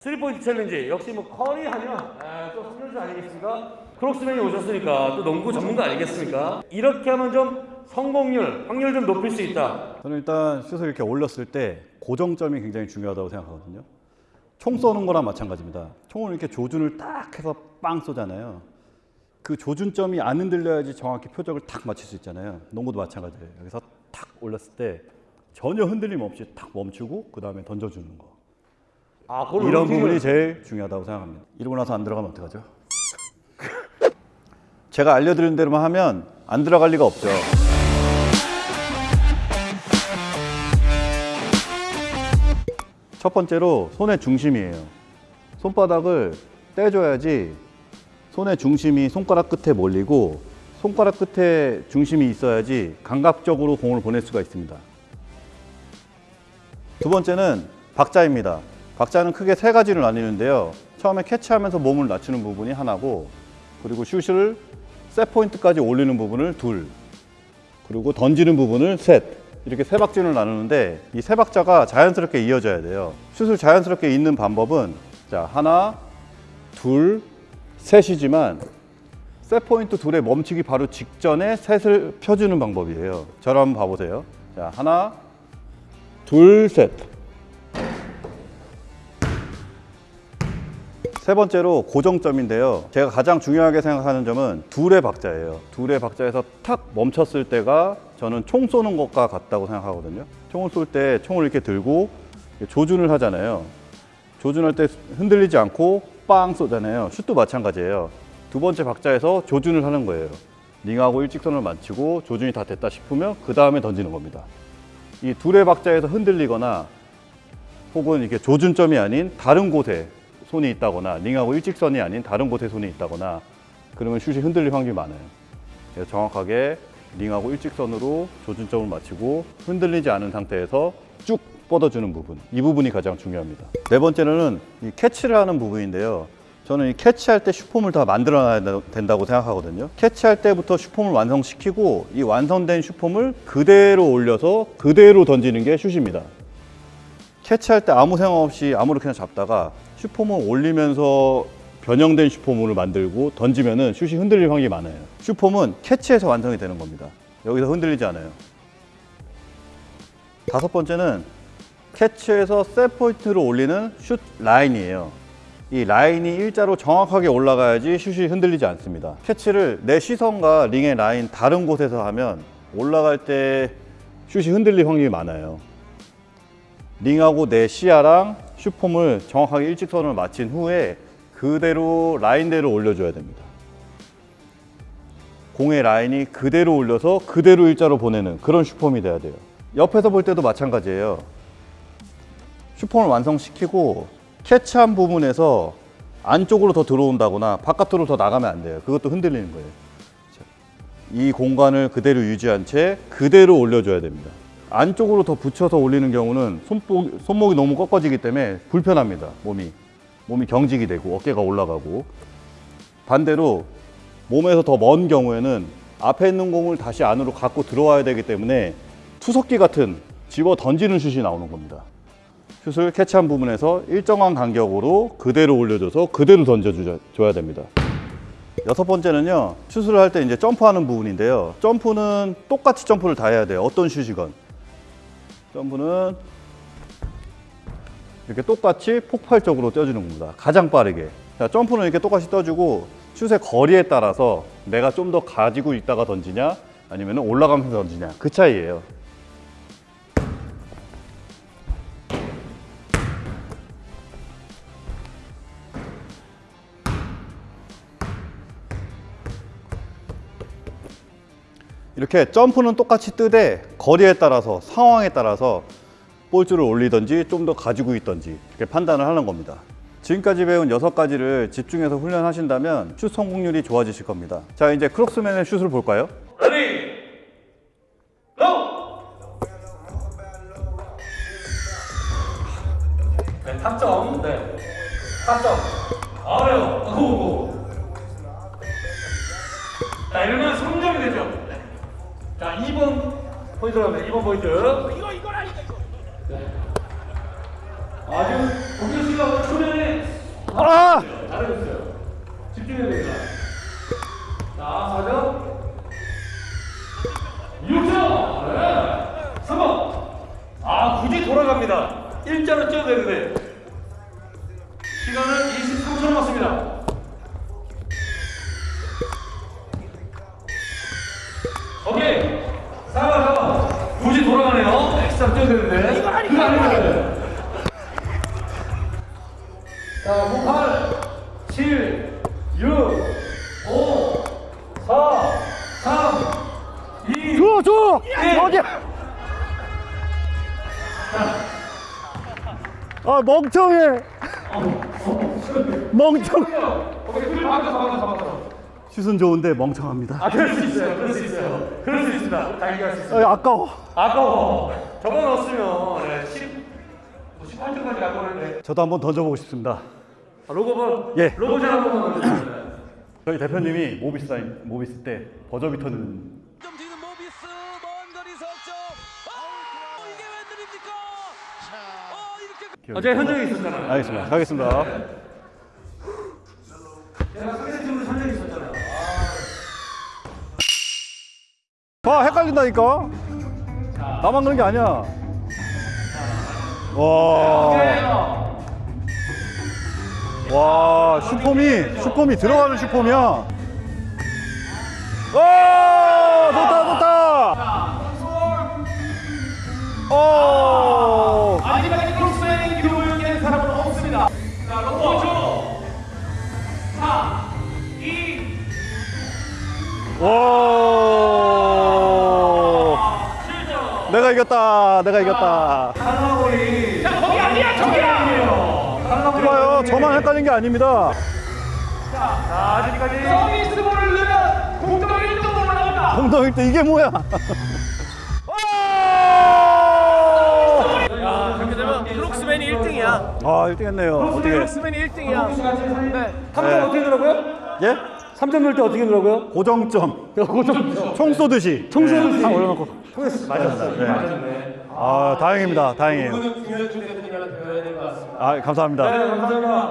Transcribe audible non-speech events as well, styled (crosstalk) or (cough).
3포인트 challenge 역시 뭐 커리 하면 아, 또 선수 아니겠습니까? 크록스맨이 오셨으니까 또 농구 전문가 아니겠습니까? 이렇게 하면 좀 성공률, 확률 좀 높일 수 있다. 저는 일단 슛을 이렇게 올렸을 때 고정점이 굉장히 중요하다고 생각하거든요. 총 쏘는 거랑 마찬가지입니다. 총을 이렇게 조준을 딱 해서 빵 쏘잖아요. 그 조준점이 안 흔들려야지 정확히 표적을 탁 맞출 수 있잖아요. 농구도 마찬가지예요. 여기서 탁 올렸을 때 전혀 흔들림 없이 탁 멈추고 그 다음에 던져주는 거. 아, 이런 부분이 제일 중요하다고 생각합니다. 이러고 나서 안 들어가면 어떡하죠? (laughs) 제가 알려드린 대로만 하면 안 들어갈 리가 없죠. 첫 번째로 손의 중심이에요. 손바닥을 떼줘야지 손의 중심이 손가락 끝에 몰리고 손가락 끝에 중심이 있어야지 감각적으로 공을 보낼 수가 있습니다. 두 번째는 박자입니다. 박자는 크게 세 가지로 나뉘는데요. 처음에 캐치하면서 몸을 낮추는 부분이 하나고, 그리고 슛을 셋 포인트까지 올리는 부분을 둘, 그리고 던지는 부분을 셋. 이렇게 세 박자를 나누는데 이 세 박자가 자연스럽게 이어져야 돼요. 슛을 자연스럽게 잇는 방법은 자 하나, 둘, 셋이지만 셋 포인트 둘에 멈추기 바로 직전에 셋을 펴주는 방법이에요. 저를 한번 봐보세요. 자 하나, 둘, 셋. 세 번째로 고정점인데요. 제가 가장 중요하게 생각하는 점은 둘의 박자예요. 둘의 박자에서 탁 멈췄을 때가 저는 총 쏘는 것과 같다고 생각하거든요. 총을 쏠 때 총을 이렇게 들고 조준을 하잖아요. 조준할 때 흔들리지 않고 빵 쏘잖아요. 슛도 마찬가지예요. 두 번째 박자에서 조준을 하는 거예요. 링하고 일직선을 맞추고 조준이 다 됐다 싶으면 그 다음에 던지는 겁니다. 이 둘의 박자에서 흔들리거나 혹은 이렇게 조준점이 아닌 다른 곳에 손이 있다거나 링하고 일직선이 아닌 다른 곳에 손이 있다거나 그러면 슛이 흔들릴 확률이 많아요. 그래서 정확하게 링하고 일직선으로 조준점을 맞추고 흔들리지 않은 상태에서 쭉 뻗어주는 부분 이 부분이 가장 중요합니다. 네 번째는 이 캐치를 하는 부분인데요. 저는 이 캐치할 때 슛폼을 다 만들어놔야 된다고 생각하거든요. 캐치할 때부터 슛폼을 완성시키고 이 완성된 슛폼을 그대로 올려서 그대로 던지는 게 슛입니다. 캐치할 때 아무 생각 없이 아무렇게나 잡다가 슛폼을 올리면서 변형된 슛폼을 만들고 던지면은 슛이 흔들릴 확률이 많아요. 슛폼은 캐치해서 완성이 되는 겁니다. 여기서 흔들리지 않아요. 다섯 번째는 캐치해서 set point로 올리는 슛 라인이에요. 이 라인이 일자로 정확하게 올라가야지 슛이 흔들리지 않습니다. 캐치를 내 시선과 링의 라인 다른 곳에서 하면 올라갈 때 슛이 흔들릴 확률이 많아요. 링하고 내 시야랑 슛폼을 정확하게 일직선을 맞춘 후에 그대로 라인대로 올려줘야 됩니다. 공의 라인이 그대로 올려서 그대로 일자로 보내는 그런 슈폼이 돼야 돼요. 옆에서 볼 때도 마찬가지예요. 슈폼을 완성시키고 캐치한 부분에서 안쪽으로 더 들어온다거나 바깥으로 더 나가면 안 돼요. 그것도 흔들리는 거예요. 자, 이 공간을 그대로 유지한 채 그대로 올려줘야 됩니다. 안쪽으로 더 붙여서 올리는 경우는 손목, 손목이 너무 꺾어지기 때문에 불편합니다. 몸이. 몸이 경직이 되고 어깨가 올라가고. 반대로 몸에서 더 먼 경우에는 앞에 있는 공을 다시 안으로 갖고 들어와야 되기 때문에 투석기 같은 집어 던지는 슛이 나오는 겁니다. 슛을 캐치한 부분에서 일정한 간격으로 그대로 올려줘서 그대로 던져줘야 됩니다. 여섯 번째는요, 슛을 할 때 이제 점프하는 부분인데요. 점프는 똑같이 점프를 다 해야 돼요. 어떤 슛이건. 점프는 이렇게 똑같이 폭발적으로 떠주는 겁니다. 가장 빠르게. 자, 점프는 이렇게 똑같이 떠주고 슛의 거리에 따라서 내가 좀 더 가지고 있다가 던지냐 아니면 올라가면서 던지냐 그 차이예요. 이렇게 점프는 똑같이 뜨되 거리에 따라서 상황에 따라서 볼줄을 올리든지 좀 더 가지고 있든지 이렇게 판단을 하는 겁니다. 지금까지 배운 여섯 가지를 집중해서 훈련하신다면 슛 성공률이 좋아지실 겁니다. 자 이제 크록스맨의 슛을 볼까요? Ready go! 네, 탑점. 네. 탑점. 아래요. Go go. 자, 이러면 3점이 되죠. 네. 자, 2번 포인트로 갑니다. 2번 포인트. 이거 이거라니까 이거. 아 지금 공격 씨가 초면에 아! 잘해줬어요. 집중해야 됩니다. 자, 4점. 6점. 네. 3번. 아, 굳이 돌아갑니다. 일자로 뛰어야 되는데. 굳이 돌아가네요. 엑스트라 뛰어야 되는데. 이거 아니야. 자, 5, 8, 7, 6, 5, 4, 3, 2, 줘, 줘! 예. 어디야? 아, 멍청해. 멍청. 오케이, 그 바꿔서 바꿔서 바꿔서. 슛은 좋은데 멍청합니다. 아, 그럴 수 있어요. 그럴 수 있어요. 그럴 얘기할 수 있어요. 아, 아까워. 아까워. 저거 넣었으면 네, 10, 18점까지 갈 뻔했는데. 저도 한번 던져보고 싶습니다. 아, 로고볼. 예. 로고전 한 번만 넣어주세요. 저희 대표님이 모비스 사인, 모비스 때 버저비터는 좀 뒤는 모비스 먼 거리 석점 아 이게 웬일입니까 어 이렇게 어제 현장에 있었잖아요. 알겠습니다. 가겠습니다. 봐, 헷갈린다니까. 나만 그런 게 아니야. 와. 와, 슈퍼미, 슈퍼미 들어가는 슈퍼미야. 와, 좋다, 좋다. 오. 아직까지 크로스맨 기록을 깬 사람은 없습니다. 자, 로고 5초. 4, 2, 와. 7점. 내가 이겼다. 내가 이겼다. 탈락거리. 자, 거기 아니야, 저기야. 봐요. 저만 헷갈린 게 아닙니다. 자, 아직까지 서비스볼을 넣으면 공동 1등으로 올라간다. 공동 1등 이게 뭐야? 야, 그렇게 되면 크록스맨이 1등이야 아, 1등 했네요. 어떻게? 크록스맨이 1등이야 네. 3점 네. 어떻게 되더라고요? 예? 3점 넣을 때 어떻게 되더라고요? 고정점. (laughs) 고점. 총 쏘듯이. 총 쏘듯이. 네, 다 올려놓고. 맞았어요. 네. 맞았네. 아, 다행입니다. 다행이에요. 아, 감사합니다. 네, 감사합니다.